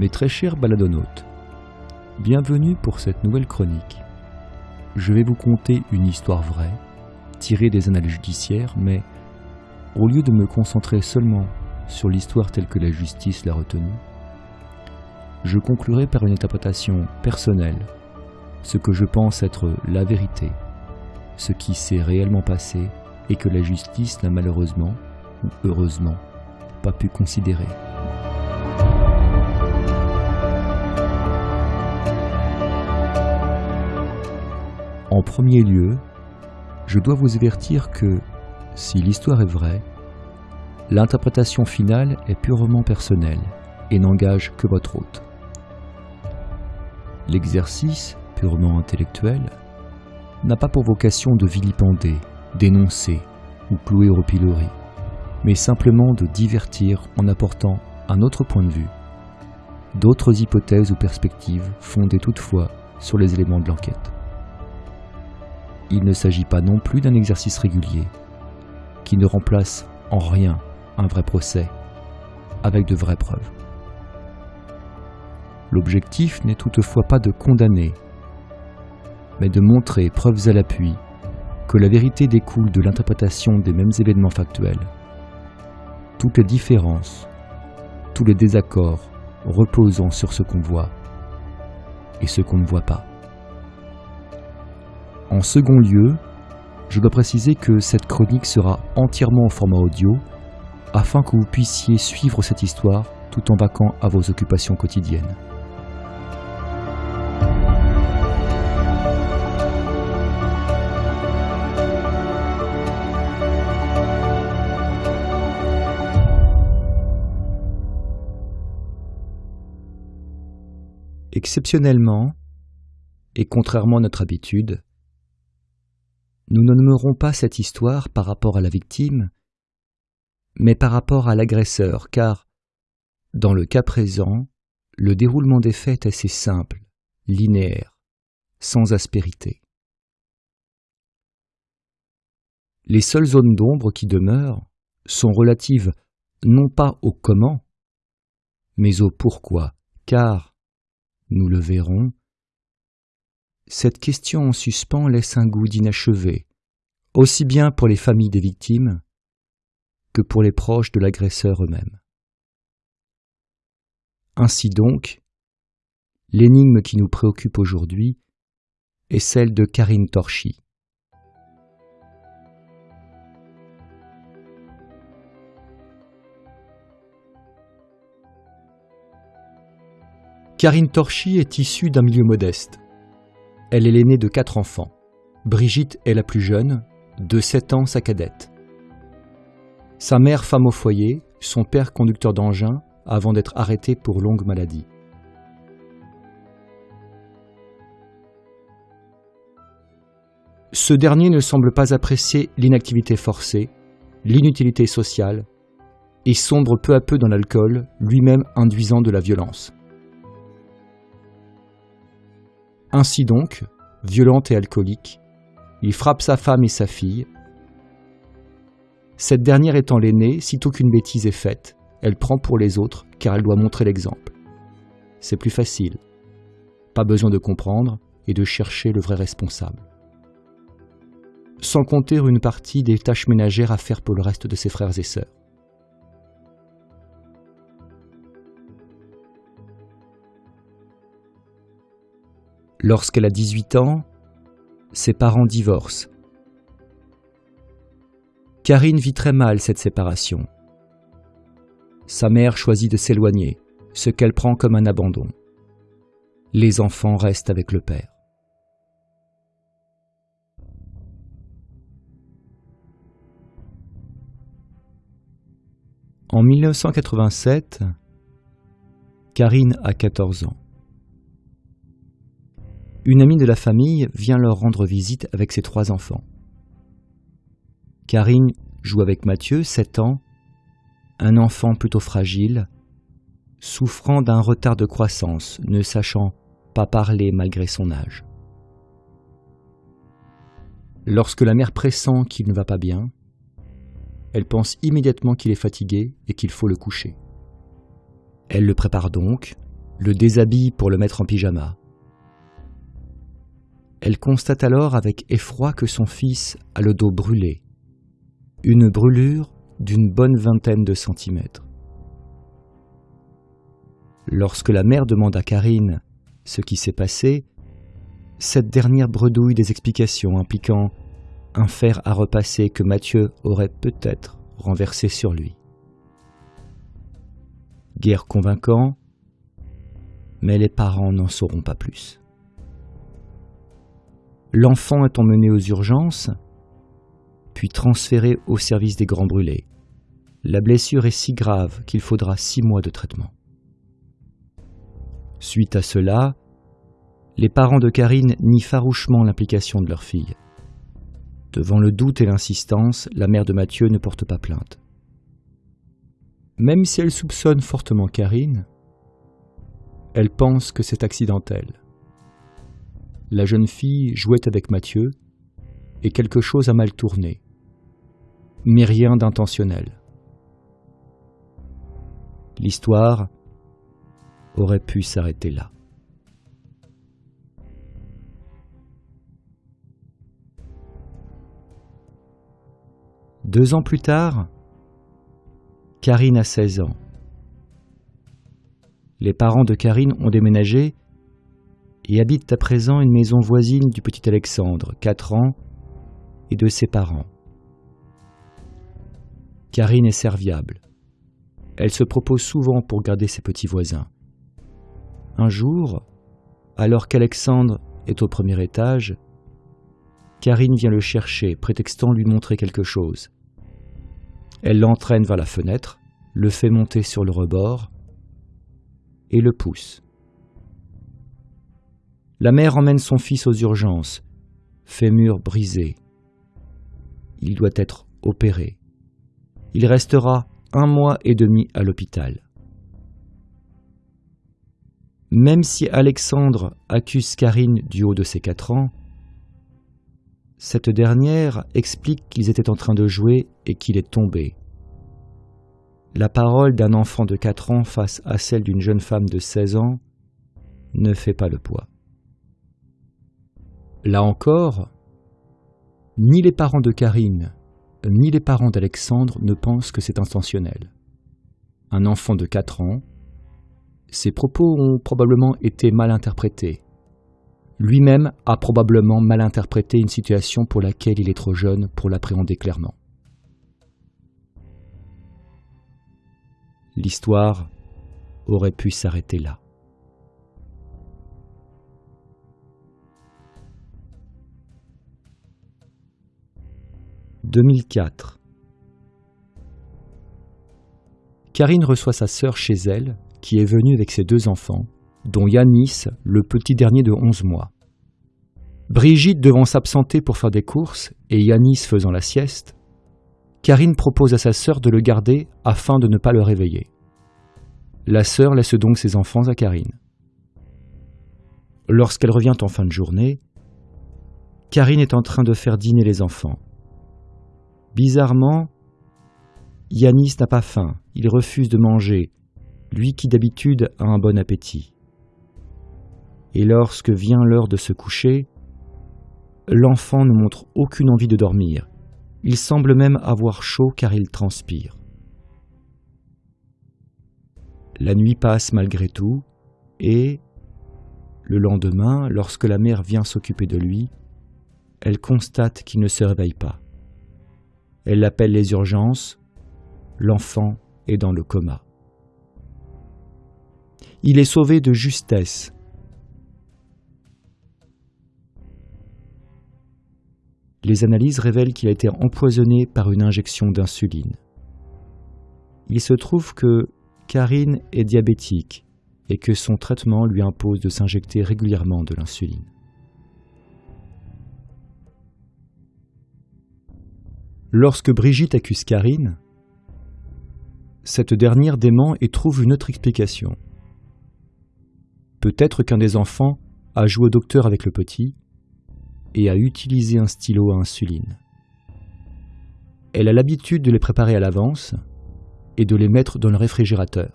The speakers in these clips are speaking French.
Mes très chers baladonautes, bienvenue pour cette nouvelle chronique. Je vais vous conter une histoire vraie, tirée des annales judiciaires, mais au lieu de me concentrer seulement sur l'histoire telle que la justice l'a retenue, je conclurai par une interprétation personnelle, ce que je pense être la vérité, ce qui s'est réellement passé et que la justice n'a malheureusement, ou heureusement, pas pu considérer. En premier lieu, je dois vous avertir que, si l'histoire est vraie, l'interprétation finale est purement personnelle et n'engage que votre hôte. L'exercice, purement intellectuel, n'a pas pour vocation de vilipender, dénoncer ou clouer au pilori, mais simplement de divertir en apportant un autre point de vue, d'autres hypothèses ou perspectives fondées toutefois sur les éléments de l'enquête. Il ne s'agit pas non plus d'un exercice régulier, qui ne remplace en rien un vrai procès, avec de vraies preuves. L'objectif n'est toutefois pas de condamner, mais de montrer, preuves à l'appui, que la vérité découle de l'interprétation des mêmes événements factuels. Toutes les différences, tous les désaccords reposant sur ce qu'on voit et ce qu'on ne voit pas. En second lieu, je dois préciser que cette chronique sera entièrement en format audio afin que vous puissiez suivre cette histoire tout en vaquant à vos occupations quotidiennes. Exceptionnellement, et contrairement à notre habitude, nous ne nommerons pas cette histoire par rapport à la victime, mais par rapport à l'agresseur, car, dans le cas présent, le déroulement des faits est assez simple, linéaire, sans aspérité. Les seules zones d'ombre qui demeurent sont relatives non pas au comment, mais au pourquoi, car, nous le verrons, cette question en suspens laisse un goût d'inachevé, aussi bien pour les familles des victimes que pour les proches de l'agresseur eux-mêmes. Ainsi donc, l'énigme qui nous préoccupe aujourd'hui est celle de Karine Torchy. Karine Torchy est issue d'un milieu modeste. Elle est l'aînée de quatre enfants. Brigitte est la plus jeune, de 7 ans sa cadette. Sa mère femme au foyer, son père conducteur d'engin, avant d'être arrêté pour longue maladie. Ce dernier ne semble pas apprécier l'inactivité forcée, l'inutilité sociale, et sombre peu à peu dans l'alcool, lui-même induisant de la violence. Ainsi donc, violente et alcoolique, il frappe sa femme et sa fille. Cette dernière étant l'aînée, sitôt qu'une bêtise est faite, elle prend pour les autres car elle doit montrer l'exemple. C'est plus facile. Pas besoin de comprendre et de chercher le vrai responsable. Sans compter une partie des tâches ménagères à faire pour le reste de ses frères et sœurs. Lorsqu'elle a 18 ans, ses parents divorcent. Karine vit très mal cette séparation. Sa mère choisit de s'éloigner, ce qu'elle prend comme un abandon. Les enfants restent avec le père. En 1987, Karine a 14 ans une amie de la famille vient leur rendre visite avec ses trois enfants. Karine joue avec Mathieu, 7 ans, un enfant plutôt fragile, souffrant d'un retard de croissance, ne sachant pas parler malgré son âge. Lorsque la mère pressent qu'il ne va pas bien, elle pense immédiatement qu'il est fatigué et qu'il faut le coucher. Elle le prépare donc, le déshabille pour le mettre en pyjama. Elle constate alors avec effroi que son fils a le dos brûlé, une brûlure d'une bonne vingtaine de centimètres. Lorsque la mère demande à Karine ce qui s'est passé, cette dernière bredouille des explications impliquant un fer à repasser que Mathieu aurait peut-être renversé sur lui. Guère convaincant, mais les parents n'en sauront pas plus. L'enfant est emmené aux urgences, puis transféré au service des grands brûlés. La blessure est si grave qu'il faudra six mois de traitement. Suite à cela, les parents de Karine nient farouchement l'implication de leur fille. Devant le doute et l'insistance, la mère de Mathieu ne porte pas plainte. Même si elle soupçonne fortement Karine, elle pense que c'est accidentel. La jeune fille jouait avec Mathieu et quelque chose a mal tourné, mais rien d'intentionnel. L'histoire aurait pu s'arrêter là. Deux ans plus tard, Karine a 16 ans. Les parents de Karine ont déménagé et habitent à présent une maison voisine du petit Alexandre, 4 ans, et de ses parents. Karine est serviable. Elle se propose souvent pour garder ses petits voisins. Un jour, alors qu'Alexandre est au premier étage, Karine vient le chercher, prétextant lui montrer quelque chose. Elle l'entraîne vers la fenêtre, le fait monter sur le rebord et le pousse. La mère emmène son fils aux urgences, fémur brisé. Il doit être opéré. Il restera un mois et demi à l'hôpital. Même si Alexandre accuse Karine du haut de ses quatre ans, cette dernière explique qu'ils étaient en train de jouer et qu'il est tombé. La parole d'un enfant de 4 ans face à celle d'une jeune femme de 16 ans ne fait pas le poids. Là encore, ni les parents de Karine, ni les parents d'Alexandre ne pensent que c'est intentionnel. Un enfant de 4 ans, ses propos ont probablement été mal interprétés, lui-même a probablement mal interprété une situation pour laquelle il est trop jeune pour l'appréhender clairement. L'histoire aurait pu s'arrêter là. « 2004. Karine reçoit sa sœur chez elle, qui est venue avec ses deux enfants, dont Yanis, le petit dernier de 11 mois. Brigitte devant s'absenter pour faire des courses et Yanis faisant la sieste, Karine propose à sa sœur de le garder afin de ne pas le réveiller. La sœur laisse donc ses enfants à Karine. Lorsqu'elle revient en fin de journée, Karine est en train de faire dîner les enfants. Bizarrement, Yanis n'a pas faim, il refuse de manger, lui qui d'habitude a un bon appétit et lorsque vient l'heure de se coucher, l'enfant ne montre aucune envie de dormir. Il semble même avoir chaud car il transpire. La nuit passe malgré tout, et, le lendemain, lorsque la mère vient s'occuper de lui, elle constate qu'il ne se réveille pas. Elle appelle les urgences, l'enfant est dans le coma. Il est sauvé de justesse les analyses révèlent qu'il a été empoisonné par une injection d'insuline. Il se trouve que Karine est diabétique et que son traitement lui impose de s'injecter régulièrement de l'insuline. Lorsque Brigitte accuse Karine, cette dernière dément et trouve une autre explication. Peut-être qu'un des enfants a joué au docteur avec le petit et à utiliser un stylo à insuline. Elle a l'habitude de les préparer à l'avance et de les mettre dans le réfrigérateur.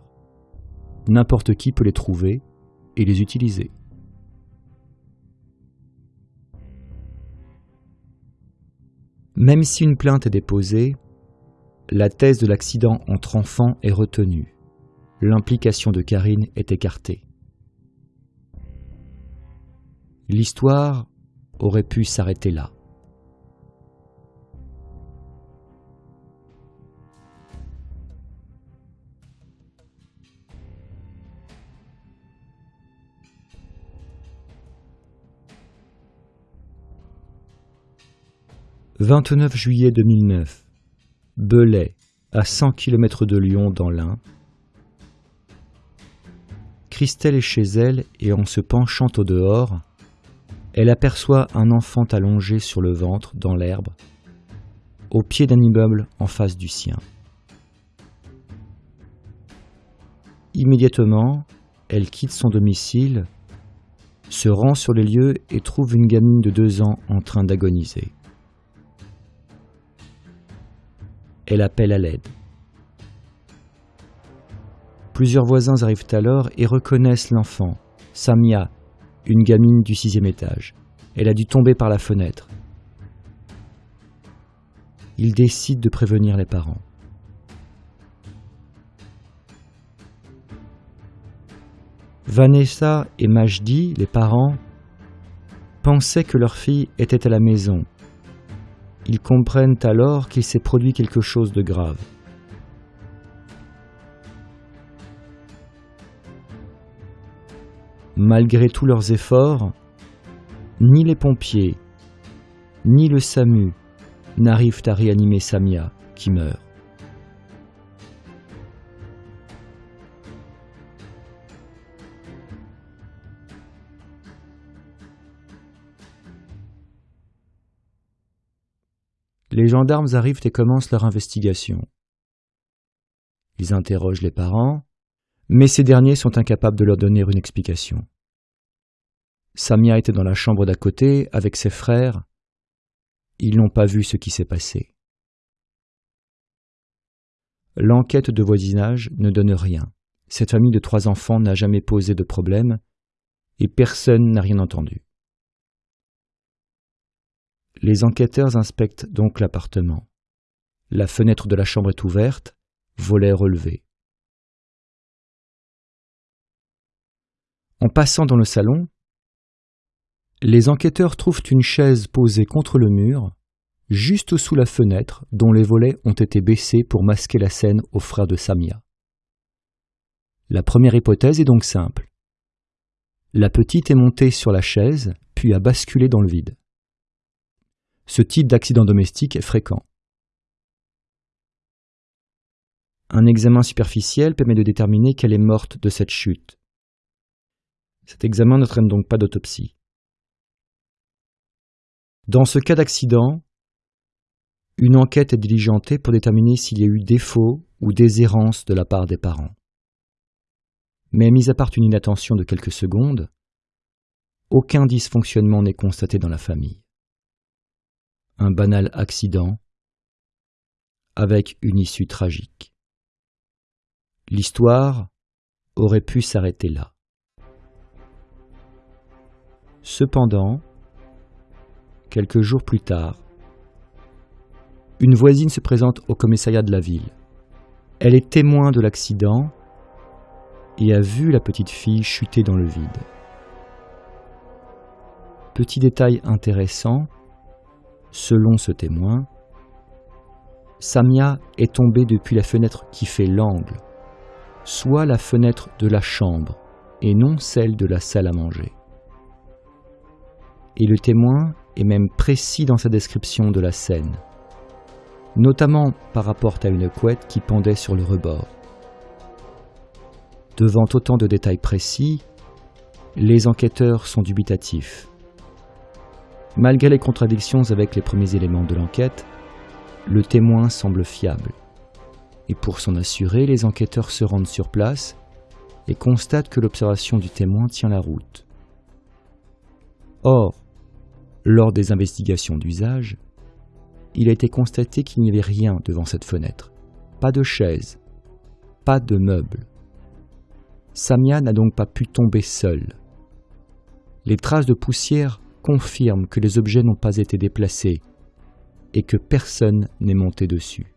N'importe qui peut les trouver et les utiliser. Même si une plainte est déposée, la thèse de l'accident entre enfants est retenue. L'implication de Karine est écartée. L'histoire aurait pu s'arrêter là. « 29 juillet 2009. Belay, à 100 km de Lyon dans l'Ain. Christelle est chez elle et en se penchant au dehors, elle aperçoit un enfant allongé sur le ventre dans l'herbe, au pied d'un immeuble en face du sien. Immédiatement, elle quitte son domicile, se rend sur les lieux et trouve une gamine de deux ans en train d'agoniser. Elle appelle à l'aide. Plusieurs voisins arrivent alors et reconnaissent l'enfant, Samia, une gamine du sixième étage. Elle a dû tomber par la fenêtre. Il décide de prévenir les parents. Vanessa et Majdi, les parents, pensaient que leur fille était à la maison. Ils comprennent alors qu'il s'est produit quelque chose de grave. Malgré tous leurs efforts, ni les pompiers, ni le SAMU n'arrivent à réanimer Samia, qui meurt. Les gendarmes arrivent et commencent leur investigation. Ils interrogent les parents, mais ces derniers sont incapables de leur donner une explication. Samia était dans la chambre d'à côté avec ses frères. Ils n'ont pas vu ce qui s'est passé. L'enquête de voisinage ne donne rien. Cette famille de trois enfants n'a jamais posé de problème et personne n'a rien entendu. Les enquêteurs inspectent donc l'appartement. La fenêtre de la chambre est ouverte, volet relevé. En passant dans le salon, les enquêteurs trouvent une chaise posée contre le mur, juste sous la fenêtre dont les volets ont été baissés pour masquer la scène aux frères de Samia. La première hypothèse est donc simple. La petite est montée sur la chaise, puis a basculé dans le vide. Ce type d'accident domestique est fréquent. Un examen superficiel permet de déterminer qu'elle est morte de cette chute. Cet examen ne traîne donc pas d'autopsie. Dans ce cas d'accident, une enquête est diligentée pour déterminer s'il y a eu défaut ou déshérence de la part des parents. Mais mis à part une inattention de quelques secondes, aucun dysfonctionnement n'est constaté dans la famille. Un banal accident avec une issue tragique. L'histoire aurait pu s'arrêter là. Cependant, quelques jours plus tard, une voisine se présente au commissariat de la ville. Elle est témoin de l'accident et a vu la petite fille chuter dans le vide. Petit détail intéressant, selon ce témoin, Samia est tombée depuis la fenêtre qui fait l'angle, soit la fenêtre de la chambre et non celle de la salle à manger et le témoin est même précis dans sa description de la scène, notamment par rapport à une couette qui pendait sur le rebord. Devant autant de détails précis, les enquêteurs sont dubitatifs. Malgré les contradictions avec les premiers éléments de l'enquête, le témoin semble fiable. Et pour s'en assurer, les enquêteurs se rendent sur place et constatent que l'observation du témoin tient la route. Or, lors des investigations d'usage, il a été constaté qu'il n'y avait rien devant cette fenêtre. Pas de chaise, pas de meubles. Samia n'a donc pas pu tomber seule. Les traces de poussière confirment que les objets n'ont pas été déplacés et que personne n'est monté dessus.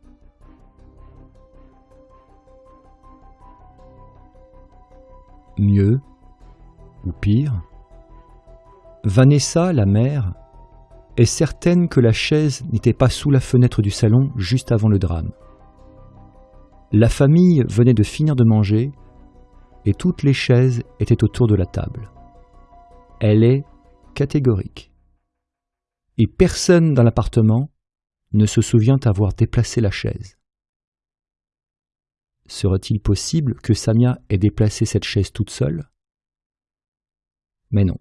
Mieux, ou pire, Vanessa, la mère, est certaine que la chaise n'était pas sous la fenêtre du salon juste avant le drame. La famille venait de finir de manger et toutes les chaises étaient autour de la table. Elle est Et personne dans l'appartement ne se souvient avoir déplacé la chaise. Serait-il possible que Samia ait déplacé cette chaise toute seule? Mais non.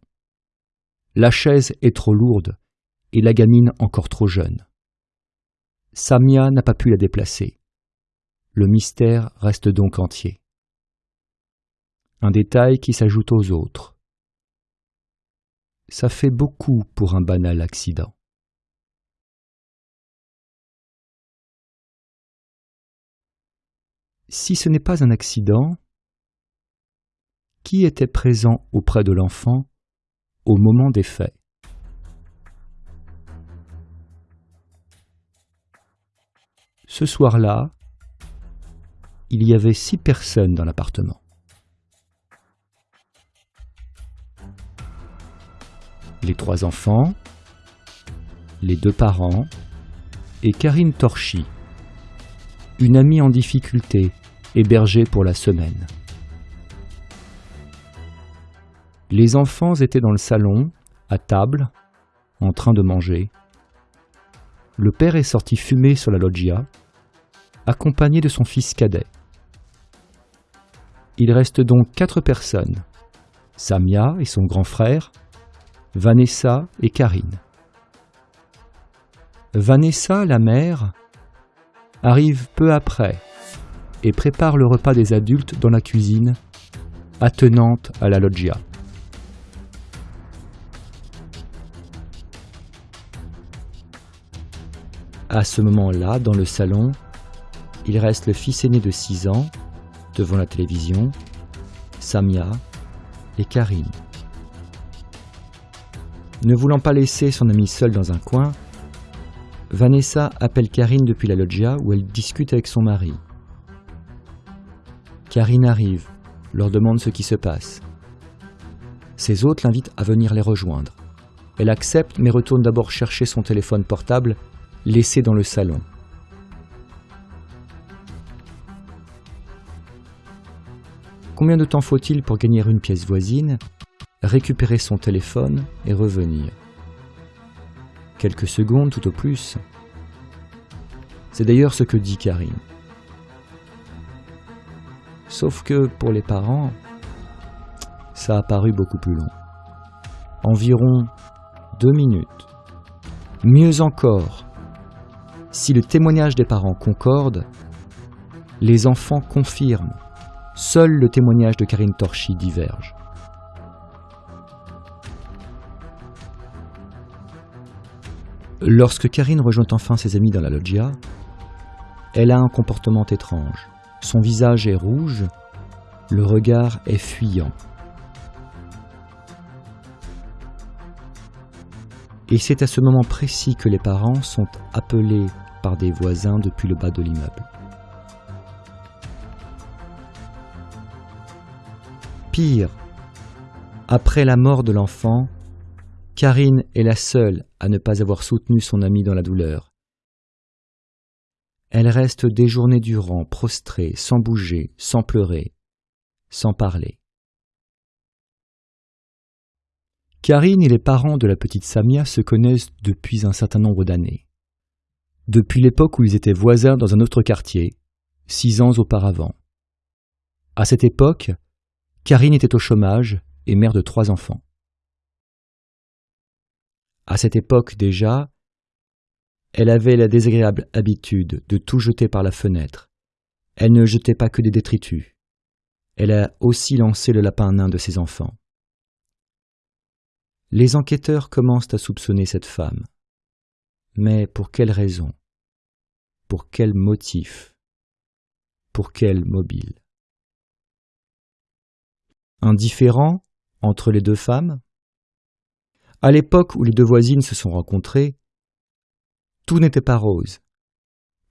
La chaise est trop lourde et la gamine encore trop jeune. Samia n'a pas pu la déplacer. Le mystère reste donc entier. Un détail qui s'ajoute aux autres. Ça fait beaucoup pour un banal accident. Si ce n'est pas un accident, qui était présent auprès de l'enfant au moment des faits? Ce soir-là, il y avait six personnes dans l'appartement. Les trois enfants, les deux parents et Karine Torchy, une amie en difficulté, hébergée pour la semaine. Les enfants étaient dans le salon, à table, en train de manger. Le père est sorti fumer sur la loggia, accompagné de son fils cadet. Il reste donc quatre personnes, Samia et son grand frère, Vanessa et Karine. Vanessa, la mère, arrive peu après et prépare le repas des adultes dans la cuisine, attenante à la loggia. À ce moment-là, dans le salon, il reste le fils aîné de 6 ans, devant la télévision, Samia et Karine. Ne voulant pas laisser son ami seul dans un coin, Vanessa appelle Karine depuis la loggia où elle discute avec son mari. Karine arrive, leur demande ce qui se passe. Ses hôtes l'invitent à venir les rejoindre. Elle accepte mais retourne d'abord chercher son téléphone portable laissé dans le salon. Combien de temps faut-il pour gagner une pièce voisine, récupérer son téléphone et revenir Quelques secondes tout au plus. C'est d'ailleurs ce que dit Karine. Sauf que pour les parents, ça a paru beaucoup plus long. Environ deux minutes. Mieux encore, si le témoignage des parents concorde, les enfants confirment. Seul le témoignage de Karine Torchy diverge. Lorsque Karine rejoint enfin ses amis dans la loggia, elle a un comportement étrange. Son visage est rouge, le regard est fuyant. Et c'est à ce moment précis que les parents sont appelés par des voisins depuis le bas de l'immeuble. Pire, après la mort de l'enfant, Karine est la seule à ne pas avoir soutenu son ami dans la douleur. Elle reste des journées durant prostrée, sans bouger, sans pleurer, sans parler. Karine et les parents de la petite Samia se connaissent depuis un certain nombre d'années. Depuis l'époque où ils étaient voisins dans un autre quartier, six ans auparavant. À cette époque, Karine était au chômage et mère de trois enfants. À cette époque déjà, elle avait la désagréable habitude de tout jeter par la fenêtre. Elle ne jetait pas que des détritus. Elle a aussi lancé le lapin nain de ses enfants. Les enquêteurs commencent à soupçonner cette femme. Mais pour quelle raison? Pour quel motif? Pour quel mobile? Un différend entre les deux femmes? À l'époque où les deux voisines se sont rencontrées, tout n'était pas rose.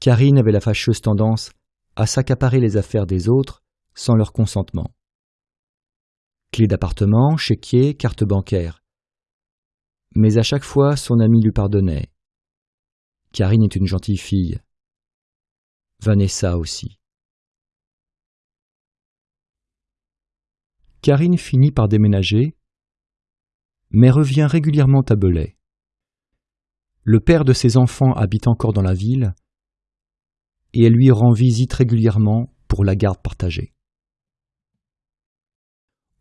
Karine avait la fâcheuse tendance à s'accaparer les affaires des autres sans leur consentement. Clé d'appartement, chéquier, carte bancaire. Mais à chaque fois, son ami lui pardonnait. Karine est une gentille fille. Vanessa aussi. Karine finit par déménager, mais revient régulièrement à Belay. Le père de ses enfants habite encore dans la ville, et elle lui rend visite régulièrement pour la garde partagée.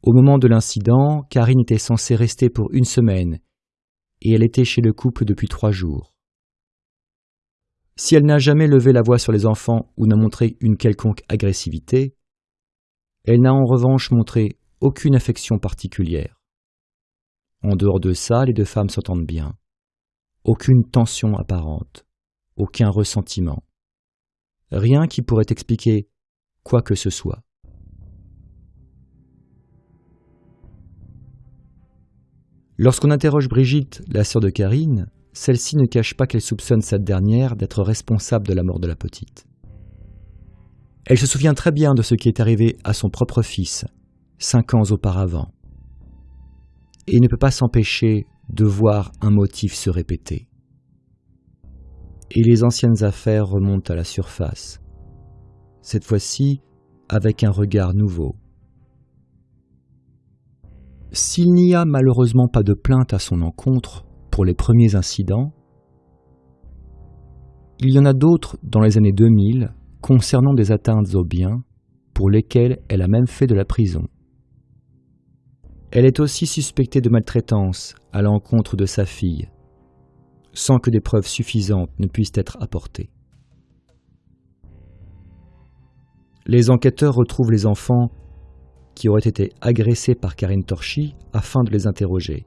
Au moment de l'incident, Karine était censée rester pour une semaine, et elle était chez le couple depuis trois jours. Si elle n'a jamais levé la voix sur les enfants ou n'a montré une quelconque agressivité, elle n'a en revanche montré aucune affection particulière. En dehors de ça, les deux femmes s'entendent bien. Aucune tension apparente, aucun ressentiment. Rien qui pourrait expliquer quoi que ce soit. Lorsqu'on interroge Brigitte, la sœur de Karine, celle-ci ne cache pas qu'elle soupçonne cette dernière d'être responsable de la mort de la petite. Elle se souvient très bien de ce qui est arrivé à son propre fils, cinq ans auparavant, et ne peut pas s'empêcher de voir un motif se répéter. Et les anciennes affaires remontent à la surface, cette fois-ci avec un regard nouveau. S'il n'y a malheureusement pas de plainte à son encontre pour les premiers incidents, il y en a d'autres dans les années 2000 concernant des atteintes aux biens pour lesquelles elle a même fait de la prison. Elle est aussi suspectée de maltraitance à l'encontre de sa fille, sans que des preuves suffisantes ne puissent être apportées. Les enquêteurs retrouvent les enfants qui auraient été agressés par Karine Torchy afin de les interroger.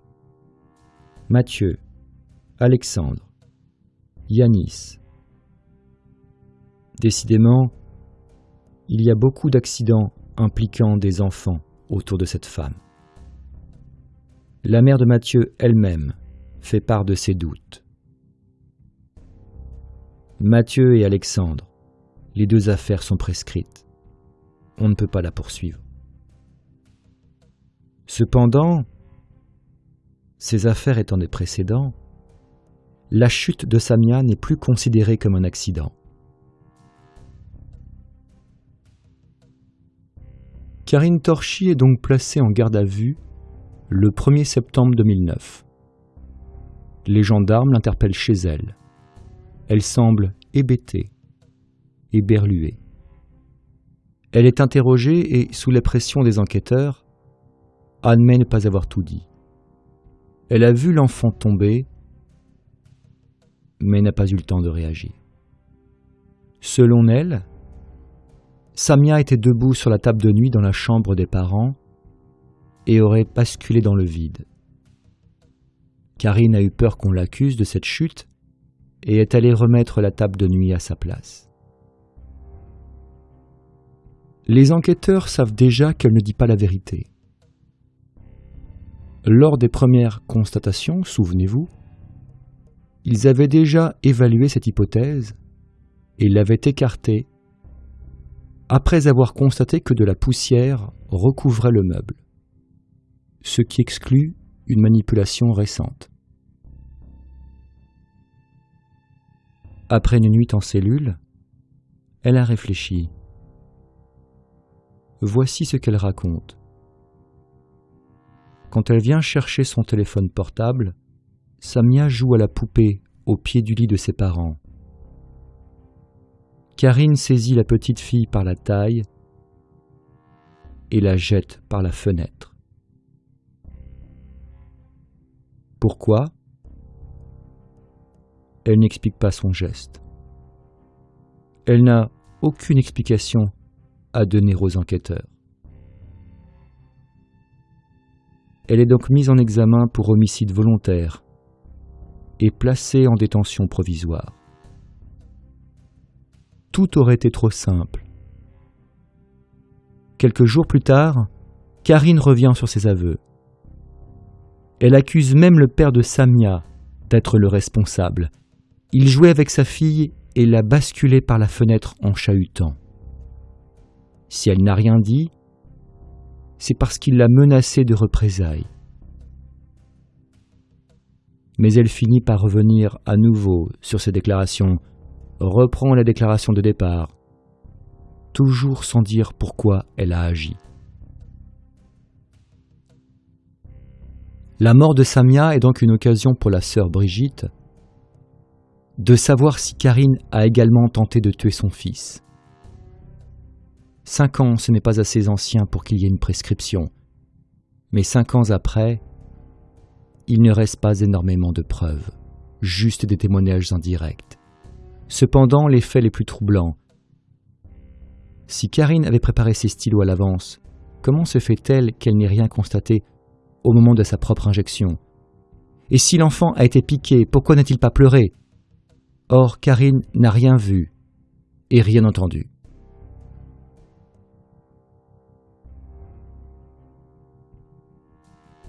Mathieu, Alexandre, Yanis. Décidément, il y a beaucoup d'accidents impliquant des enfants autour de cette femme. La mère de Mathieu elle-même fait part de ses doutes. Mathieu et Alexandre, les deux affaires sont prescrites. On ne peut pas la poursuivre. Cependant, ces affaires étant des précédents, la chute de Samia n'est plus considérée comme un accident. Karine Torchy est donc placée en garde à vue le 1er septembre 2009. Les gendarmes l'interpellent chez elle. Elle semble hébétée, éberluée. Elle est interrogée et, sous la pression des enquêteurs, admet ne pas avoir tout dit. Elle a vu l'enfant tomber, mais n'a pas eu le temps de réagir. Selon elle, Samia était debout sur la table de nuit dans la chambre des parents et aurait basculé dans le vide. Karine a eu peur qu'on l'accuse de cette chute et est allée remettre la table de nuit à sa place. Les enquêteurs savent déjà qu'elle ne dit pas la vérité. Lors des premières constatations, souvenez-vous, ils avaient déjà évalué cette hypothèse et l'avaient écartée après avoir constaté que de la poussière recouvrait le meuble ce qui exclut une manipulation récente. Après une nuit en cellule, elle a réfléchi. Voici ce qu'elle raconte. Quand elle vient chercher son téléphone portable, Samia joue à la poupée au pied du lit de ses parents. Karine saisit la petite fille par la taille et la jette par la fenêtre. Pourquoi? Elle n'explique pas son geste. Elle n'a aucune explication à donner aux enquêteurs. Elle est donc mise en examen pour homicide volontaire et placée en détention provisoire. Tout aurait été trop simple. Quelques jours plus tard, Karine revient sur ses aveux. Elle accuse même le père de Samia d'être le responsable. Il jouait avec sa fille et l'a basculée par la fenêtre en chahutant. Si elle n'a rien dit, c'est parce qu'il l'a menacée de représailles. Mais elle finit par revenir à nouveau sur ses déclarations, reprend la déclaration de départ, toujours sans dire pourquoi elle a agi. La mort de Samia est donc une occasion pour la sœur Brigitte de savoir si Karine a également tenté de tuer son fils. Cinq ans, ce n'est pas assez ancien pour qu'il y ait une prescription, mais cinq ans après, il ne reste pas énormément de preuves, juste des témoignages indirects. Cependant, les faits les plus troublants. Si Karine avait préparé ses stylos à l'avance, comment se fait-elle qu'elle n'ait rien constaté au moment de sa propre injection Et si l'enfant a été piqué, pourquoi n'a-t-il pas pleuré? Or, Karine n'a rien vu et rien entendu.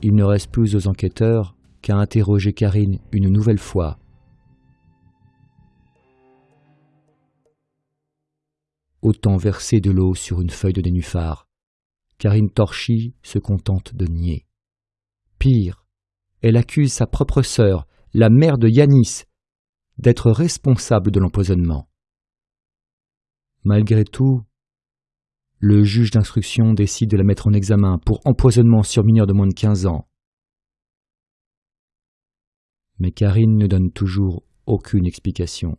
Il ne reste plus aux enquêteurs qu'à interroger Karine une nouvelle fois. Autant verser de l'eau sur une feuille de nénuphar. Karine Torchy se contente de nier. Pire, elle accuse sa propre sœur, la mère de Yanis, d'être responsable de l'empoisonnement. Malgré tout, le juge d'instruction décide de la mettre en examen pour empoisonnement sur mineur de moins de 15 ans. Mais Karine ne donne toujours aucune explication.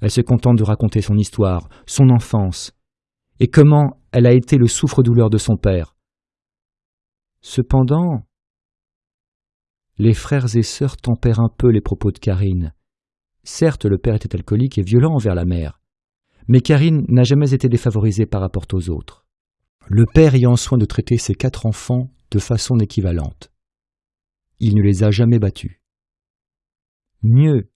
Elle se contente de raconter son histoire, son enfance, et comment elle a été le souffre-douleur de son père. Cependant, les frères et sœurs tempèrent un peu les propos de Karine. Certes, le père était alcoolique et violent envers la mère, mais Karine n'a jamais été défavorisée par rapport aux autres. Le père ayant soin de traiter ses quatre enfants de façon équivalente. Il ne les a jamais battus. Mieux,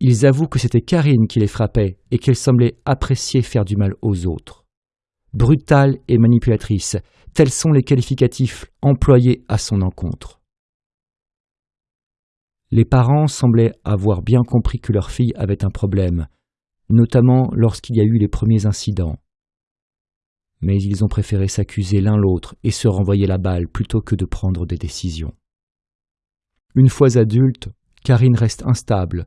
ils avouent que c'était Karine qui les frappait et qu'elle semblait apprécier faire du mal aux autres. Brutale et manipulatrice, tels sont les qualificatifs employés à son encontre. Les parents semblaient avoir bien compris que leur fille avait un problème, notamment lorsqu'il y a eu les premiers incidents. Mais ils ont préféré s'accuser l'un l'autre et se renvoyer la balle plutôt que de prendre des décisions. Une fois adulte, Karine reste instable,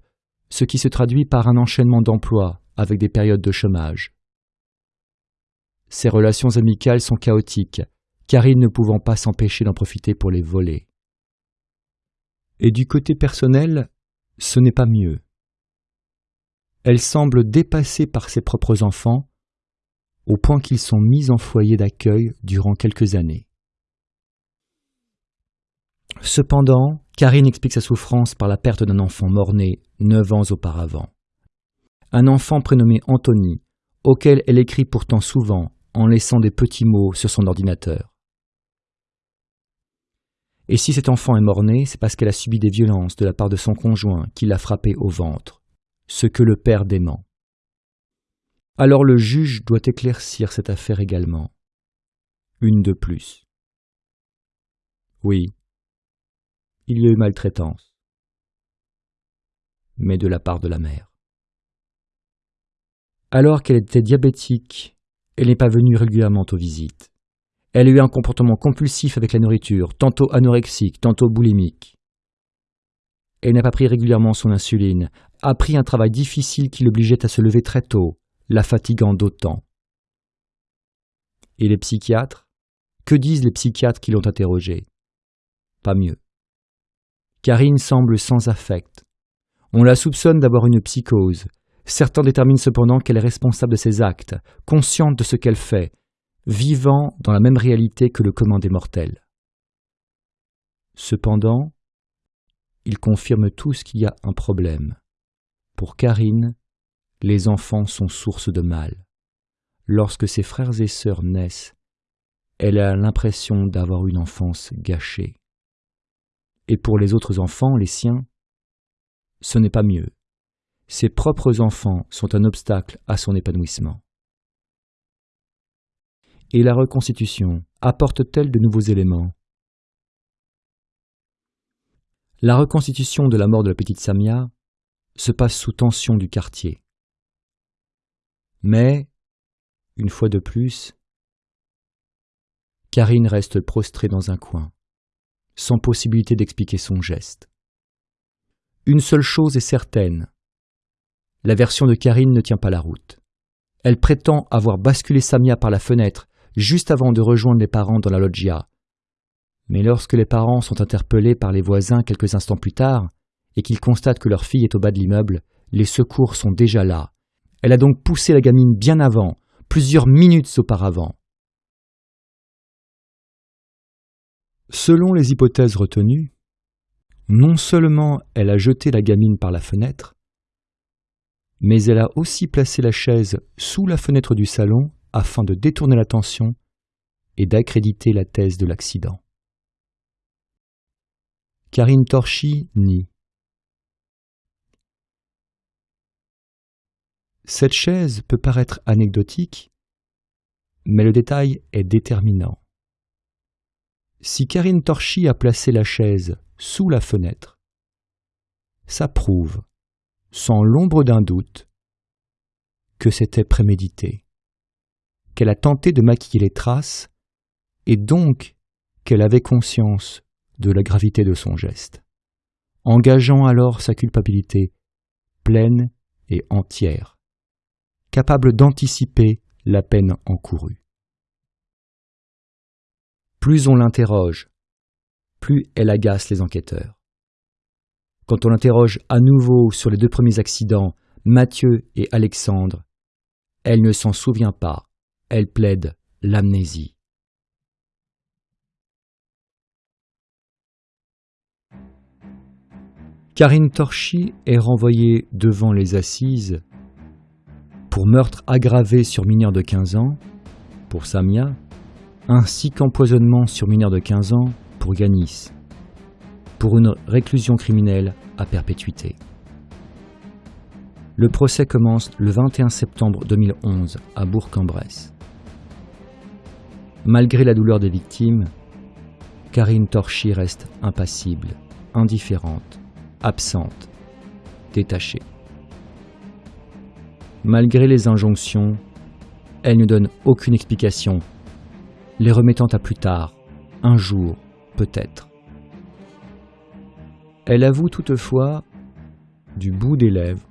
ce qui se traduit par un enchaînement d'emplois avec des périodes de chômage. Ses relations amicales sont chaotiques, Karine ne pouvant pas s'empêcher d'en profiter pour les voler. Et du côté personnel, ce n'est pas mieux. Elle semble dépassée par ses propres enfants, au point qu'ils sont mis en foyer d'accueil durant quelques années. Cependant, Karine explique sa souffrance par la perte d'un enfant mort-né neuf ans auparavant. Un enfant prénommé Anthony, auquel elle écrit pourtant souvent en laissant des petits mots sur son ordinateur. Et si cet enfant est mort-né, c'est parce qu'elle a subi des violences de la part de son conjoint qui l'a frappé au ventre, ce que le père dément. Alors le juge doit éclaircir cette affaire également. Une de plus. Oui, il y a eu maltraitance, mais de la part de la mère. Alors qu'elle était diabétique, elle n'est pas venue régulièrement aux visites. Elle a eu un comportement compulsif avec la nourriture, tantôt anorexique, tantôt boulimique. Elle n'a pas pris régulièrement son insuline, a pris un travail difficile qui l'obligeait à se lever très tôt, la fatiguant d'autant. Et les psychiatres? Que disent les psychiatres qui l'ont interrogée? Pas mieux. Karine semble sans affect. On la soupçonne d'avoir une psychose. Certains déterminent cependant qu'elle est responsable de ses actes, consciente de ce qu'elle fait, vivant dans la même réalité que le commun des mortels. Cependant, ils confirment tous qu'il y a un problème. Pour Karine, les enfants sont source de mal. Lorsque ses frères et sœurs naissent, elle a l'impression d'avoir une enfance gâchée. Et pour les autres enfants, les siens, ce n'est pas mieux. Ses propres enfants sont un obstacle à son épanouissement. Et la reconstitution apporte-t-elle de nouveaux éléments? La reconstitution de la mort de la petite Samia se passe sous tension du quartier. Mais, une fois de plus, Karine reste prostrée dans un coin, sans possibilité d'expliquer son geste. Une seule chose est certaine. La version de Karine ne tient pas la route. Elle prétend avoir basculé Samia par la fenêtre juste avant de rejoindre les parents dans la loggia. Mais lorsque les parents sont interpellés par les voisins quelques instants plus tard, et qu'ils constatent que leur fille est au bas de l'immeuble, les secours sont déjà là. Elle a donc poussé la gamine bien avant, plusieurs minutes auparavant. Selon les hypothèses retenues, non seulement elle a jeté la gamine par la fenêtre, mais elle a aussi placé la chaise sous la fenêtre du salon afin de détourner l'attention et d'accréditer la thèse de l'accident. Karine Torchy nie. Cette chaise peut paraître anecdotique, mais le détail est déterminant. Si Karine Torchy a placé la chaise sous la fenêtre, ça prouve, sans l'ombre d'un doute, que c'était prémédité, qu'elle a tenté de maquiller les traces, et donc qu'elle avait conscience de la gravité de son geste, engageant alors sa culpabilité pleine et entière, capable d'anticiper la peine encourue. Plus on l'interroge, plus elle agace les enquêteurs. Quand on l'interroge à nouveau sur les deux premiers accidents, Mathieu et Alexandre, elle ne s'en souvient pas, elle plaide l'amnésie. Karine Torchy est renvoyée devant les assises pour meurtre aggravé sur mineur de 15 ans, pour Samia, ainsi qu'empoisonnement sur mineur de 15 ans pour Ganis, pour une réclusion criminelle à perpétuité. Le procès commence le 21 septembre 2011 à Bourg-en-Bresse. Malgré la douleur des victimes, Karine Torchy reste impassible, indifférente, absente, détachée. Malgré les injonctions, elle ne donne aucune explication les remettant à plus tard, un jour, peut-être. Elle avoue toutefois, du bout des lèvres,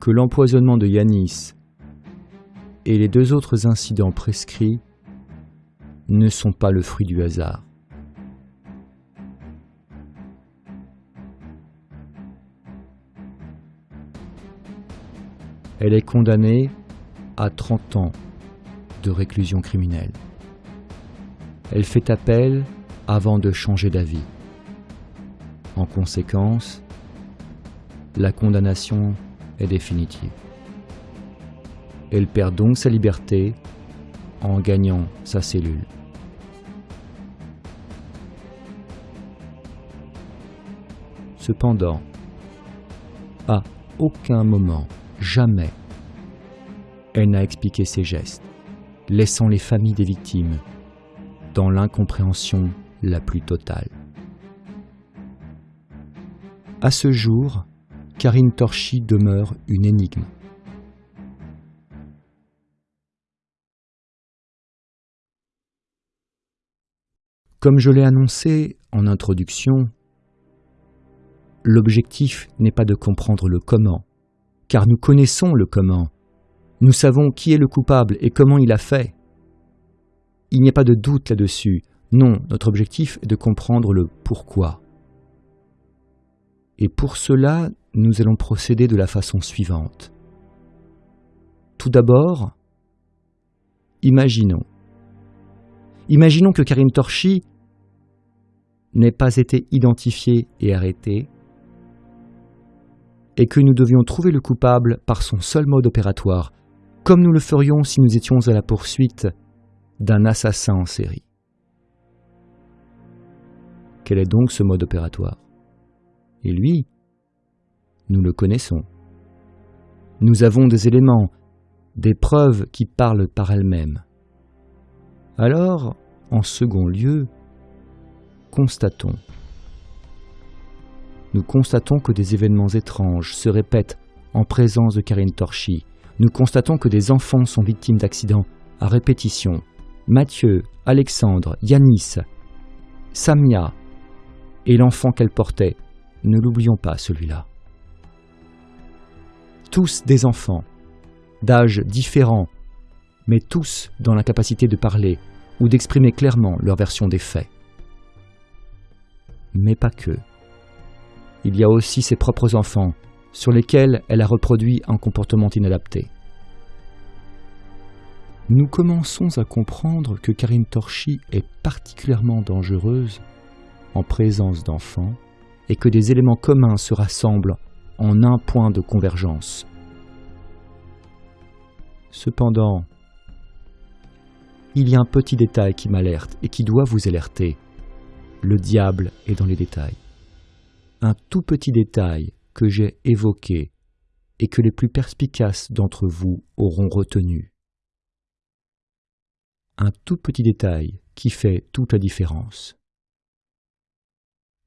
que l'empoisonnement de Yanis et les deux autres incidents prescrits ne sont pas le fruit du hasard. Elle est condamnée à 30 ans de réclusion criminelle. Elle fait appel avant de changer d'avis. En conséquence, la condamnation est définitive. Elle perd donc sa liberté en gagnant sa cellule. Cependant, à aucun moment, jamais, elle n'a expliqué ses gestes, laissant les familles des victimes dans l'incompréhension la plus totale. À ce jour, Karine Torchy demeure une énigme. Comme je l'ai annoncé en introduction, l'objectif n'est pas de comprendre le comment, car nous connaissons le comment. Nous savons qui est le coupable et comment il a fait. Il n'y a pas de doute là-dessus. Non, notre objectif est de comprendre le pourquoi. Et pour cela, nous allons procéder de la façon suivante. Tout d'abord, imaginons. Imaginons que Karim Torchi n'ait pas été identifié et arrêté, et que nous devions trouver le coupable par son seul mode opératoire, comme nous le ferions si nous étions à la poursuite d'un assassin en série. Quel est donc ce mode opératoire? Et lui, nous le connaissons. Nous avons des éléments, des preuves qui parlent par elles-mêmes. Alors, en second lieu, constatons. Nous constatons que des événements étranges se répètent en présence de Karine Torchy. Nous constatons que des enfants sont victimes d'accidents à répétition. Mathieu, Alexandre, Yanis, Samia et l'enfant qu'elle portait. Ne l'oublions pas celui-là. Tous des enfants, d'âges différents, mais tous dans la capacité de parler ou d'exprimer clairement leur version des faits. Mais pas que. Il y a aussi ses propres enfants, sur lesquels elle a reproduit un comportement inadapté. Nous commençons à comprendre que Karine Torchy est particulièrement dangereuse en présence d'enfants et que des éléments communs se rassemblent en un point de convergence. Cependant, il y a un petit détail qui m'alerte et qui doit vous alerter. Le diable est dans les détails. Un tout petit détail que j'ai évoqué et que les plus perspicaces d'entre vous auront retenu. Un tout petit détail qui fait toute la différence.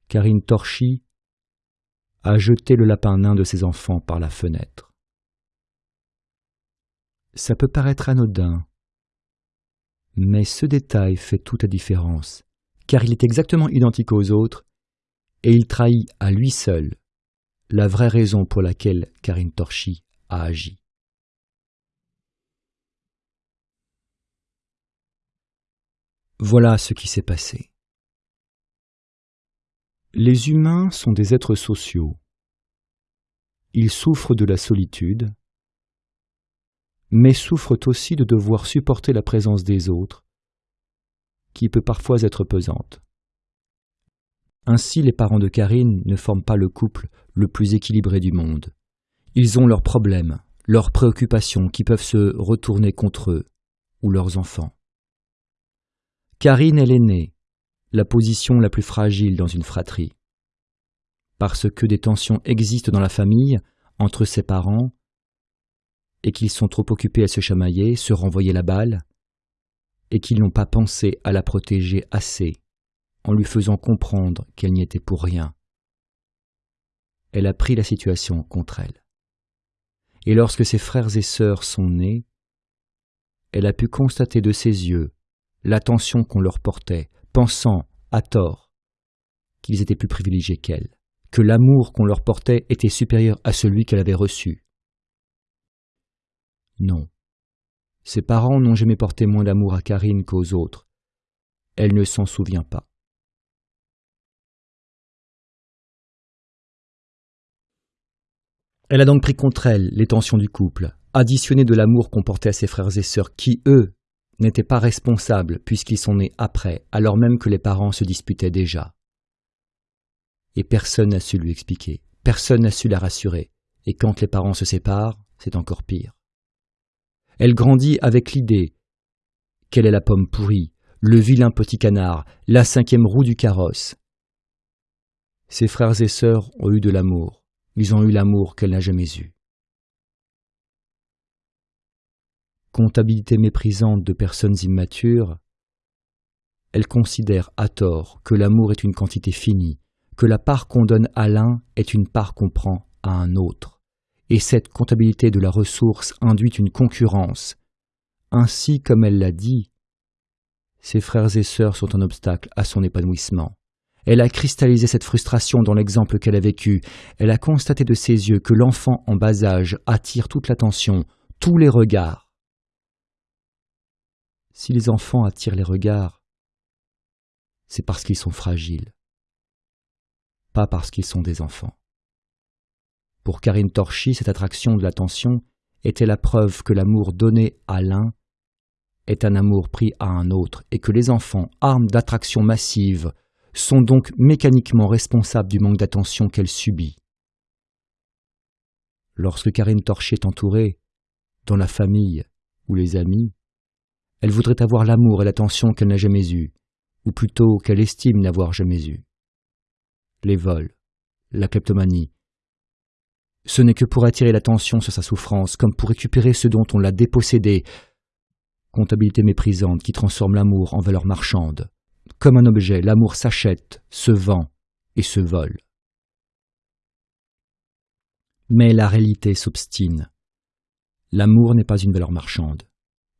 Karine Torchy a jeté le lapin nain de ses enfants par la fenêtre. Ça peut paraître anodin, mais ce détail fait toute la différence, car il est exactement identique aux autres, et il trahit à lui seul la vraie raison pour laquelle Karine Torchy a agi. Voilà ce qui s'est passé. Les humains sont des êtres sociaux. Ils souffrent de la solitude, mais souffrent aussi de devoir supporter la présence des autres, qui peut parfois être pesante. Ainsi, les parents de Karine ne forment pas le couple le plus équilibré du monde. Ils ont leurs problèmes, leurs préoccupations qui peuvent se retourner contre eux ou leurs enfants. Karine est l'aînée, la position la plus fragile dans une fratrie. Parce que des tensions existent dans la famille entre ses parents, et qu'ils sont trop occupés à se chamailler, se renvoyer la balle, et qu'ils n'ont pas pensé à la protéger assez, en lui faisant comprendre qu'elle n'y était pour rien. Elle a pris la situation contre elle. Et lorsque ses frères et sœurs sont nés, elle a pu constater de ses yeux l'attention qu'on leur portait, pensant, à tort, qu'ils étaient plus privilégiés qu'elle, que l'amour qu'on leur portait était supérieur à celui qu'elle avait reçu, non. Ses parents n'ont jamais porté moins d'amour à Karine qu'aux autres. Elle ne s'en souvient pas. Elle a donc pris contre elle les tensions du couple, additionné de l'amour qu'on portait à ses frères et sœurs qui, eux, n'étaient pas responsables puisqu'ils sont nés après, alors même que les parents se disputaient déjà. Et personne n'a su lui expliquer, personne n'a su la rassurer, et quand les parents se séparent, c'est encore pire. Elle grandit avec l'idée qu'elle est la pomme pourrie, le vilain petit canard, la cinquième roue du carrosse. Ses frères et sœurs ont eu de l'amour, ils ont eu l'amour qu'elle n'a jamais eu. Comptabilité méprisante de personnes immatures, elle considère à tort que l'amour est une quantité finie, que la part qu'on donne à l'un est une part qu'on prend à un autre et cette comptabilité de la ressource induit une concurrence. Ainsi, comme elle l'a dit, ses frères et sœurs sont un obstacle à son épanouissement. Elle a cristallisé cette frustration dans l'exemple qu'elle a vécu. Elle a constaté de ses yeux que l'enfant en bas âge attire toute l'attention, tous les regards. Si les enfants attirent les regards, c'est parce qu'ils sont fragiles, pas parce qu'ils sont des enfants. Pour Karine Torchy, cette attraction de l'attention était la preuve que l'amour donné à l'un est un amour pris à un autre, et que les enfants, armes d'attraction massive, sont donc mécaniquement responsables du manque d'attention qu'elle subit. Lorsque Karine Torchy est entourée, dans la famille ou les amis, elle voudrait avoir l'amour et l'attention qu'elle n'a jamais eue, ou plutôt qu'elle estime n'avoir jamais eu. Les vols, la kleptomanie, ce n'est que pour attirer l'attention sur sa souffrance, comme pour récupérer ce dont on l'a dépossédé. comptabilité méprisante qui transforme l'amour en valeur marchande. Comme un objet, l'amour s'achète, se vend et se vole. Mais la réalité s'obstine. L'amour n'est pas une valeur marchande.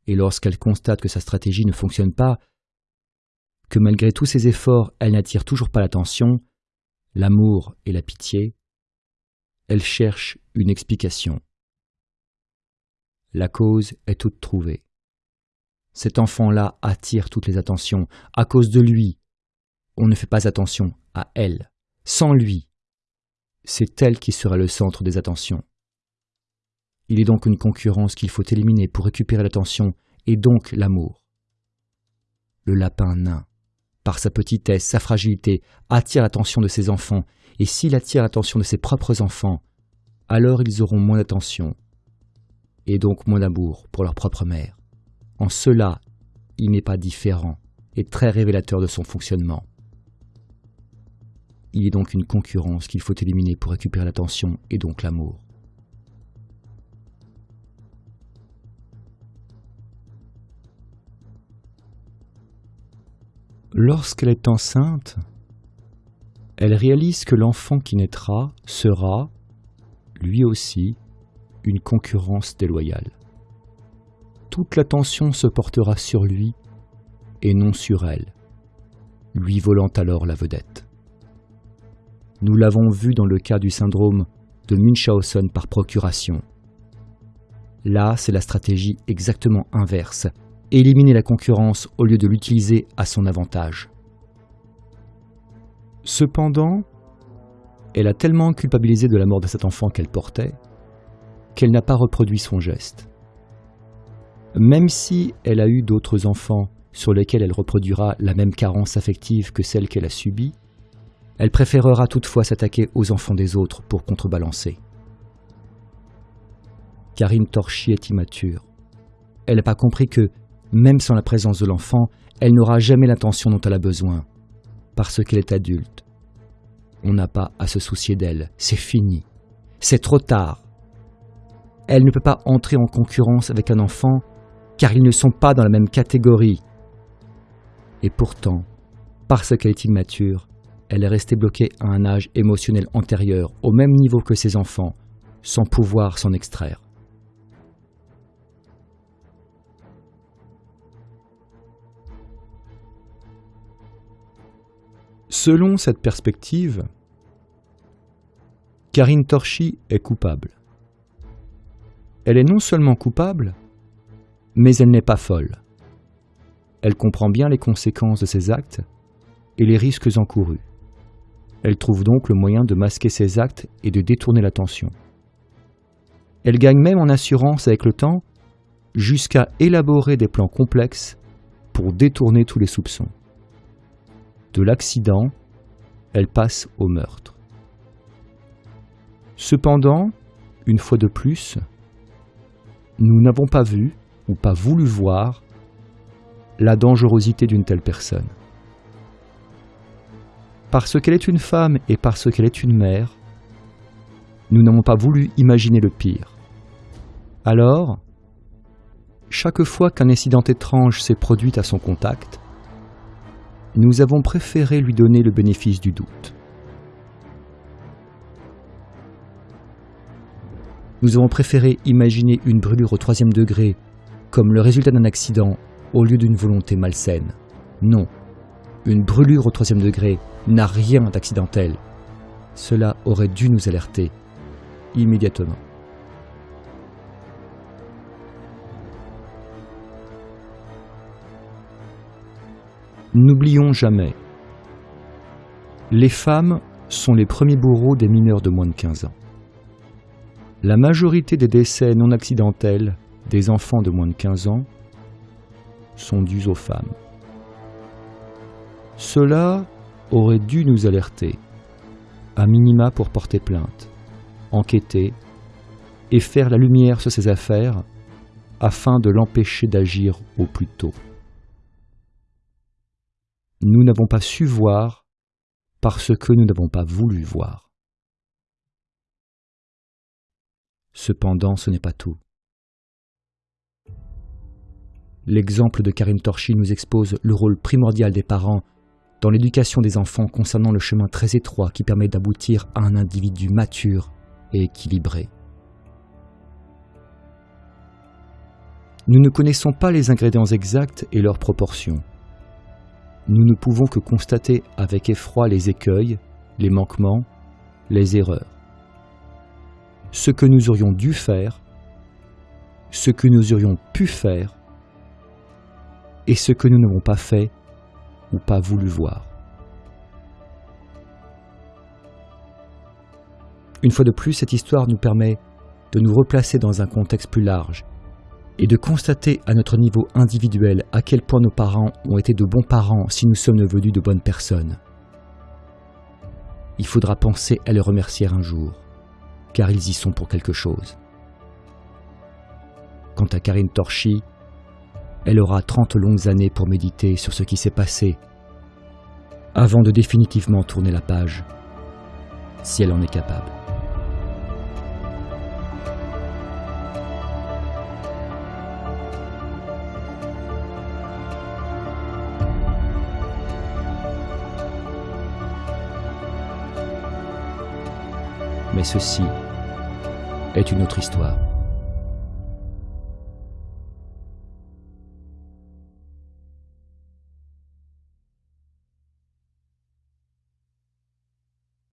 Et lorsqu'elle constate que sa stratégie ne fonctionne pas, que malgré tous ses efforts, elle n'attire toujours pas l'attention, l'amour et la pitié, elle cherche une explication. La cause est toute trouvée. Cet enfant-là attire toutes les attentions. À cause de lui, on ne fait pas attention à elle. Sans lui, c'est elle qui sera le centre des attentions. Il est donc une concurrence qu'il faut éliminer pour récupérer l'attention et donc l'amour. Le lapin nain, par sa petitesse, sa fragilité, attire l'attention de ses enfants, et s'il attire l'attention de ses propres enfants, alors ils auront moins d'attention, et donc moins d'amour pour leur propre mère. En cela, il n'est pas différent et très révélateur de son fonctionnement. Il est donc une concurrence qu'il faut éliminer pour récupérer l'attention et donc l'amour. Lorsqu'elle est enceinte, elle réalise que l'enfant qui naîtra sera, lui aussi, une concurrence déloyale. Toute l'attention se portera sur lui et non sur elle, lui volant alors la vedette. Nous l'avons vu dans le cas du syndrome de Munchausen par procuration. Là, c'est la stratégie exactement inverse, éliminer la concurrence au lieu de l'utiliser à son avantage. Cependant, elle a tellement culpabilisé de la mort de cet enfant qu'elle portait qu'elle n'a pas reproduit son geste. Même si elle a eu d'autres enfants sur lesquels elle reproduira la même carence affective que celle qu'elle a subie, elle préférera toutefois s'attaquer aux enfants des autres pour contrebalancer. Karine Torchy est immature. Elle n'a pas compris que, même sans la présence de l'enfant, elle n'aura jamais l'attention dont elle a besoin, parce qu'elle est adulte. On n'a pas à se soucier d'elle, c'est fini, c'est trop tard. Elle ne peut pas entrer en concurrence avec un enfant car ils ne sont pas dans la même catégorie. Et pourtant, parce qu'elle est immature, elle est restée bloquée à un âge émotionnel antérieur, au même niveau que ses enfants, sans pouvoir s'en extraire. Selon cette perspective, Karine Torchy est coupable elle est non seulement coupable, mais elle n'est pas folle. Elle comprend bien les conséquences de ses actes et les risques encourus. Elle trouve donc le moyen de masquer ses actes et de détourner l'attention. Elle gagne même en assurance avec le temps jusqu'à élaborer des plans complexes pour détourner tous les soupçons. De l'accident, elle passe au meurtre. Cependant, une fois de plus, nous n'avons pas vu ou pas voulu voir la dangerosité d'une telle personne. Parce qu'elle est une femme et parce qu'elle est une mère, nous n'avons pas voulu imaginer le pire. Alors, chaque fois qu'un incident étrange s'est produit à son contact, nous avons préféré lui donner le bénéfice du doute. Nous avons préféré imaginer une brûlure au troisième degré comme le résultat d'un accident au lieu d'une volonté malsaine. Non, une brûlure au troisième degré n'a rien d'accidentel. Cela aurait dû nous alerter immédiatement. N'oublions jamais, les femmes sont les premiers bourreaux des mineurs de moins de 15 ans. La majorité des décès non accidentels des enfants de moins de 15 ans sont dus aux femmes. Cela aurait dû nous alerter, à minima pour porter plainte, enquêter et faire la lumière sur ces affaires afin de l'empêcher d'agir au plus tôt. Nous n'avons pas su voir parce que nous n'avons pas voulu voir. Cependant, ce n'est pas tout. L'exemple de Karine Torchy nous expose le rôle primordial des parents dans l'éducation des enfants concernant le chemin très étroit qui permet d'aboutir à un individu mature et équilibré. Nous ne connaissons pas les ingrédients exacts et leurs proportions. Nous ne pouvons que constater avec effroi les écueils, les manquements, les erreurs. Ce que nous aurions dû faire, ce que nous aurions pu faire, et ce que nous n'avons pas fait ou pas voulu voir. Une fois de plus, cette histoire nous permet de nous replacer dans un contexte plus large et de constater à notre niveau individuel à quel point nos parents ont été de bons parents si nous sommes devenus de bonnes personnes. Il faudra penser à les remercier un jour, car ils y sont pour quelque chose. Quant à Karine Torchy, elle aura 30 longues années pour méditer sur ce qui s'est passé, avant de définitivement tourner la page, si elle en est capable. Mais ceci est une autre histoire.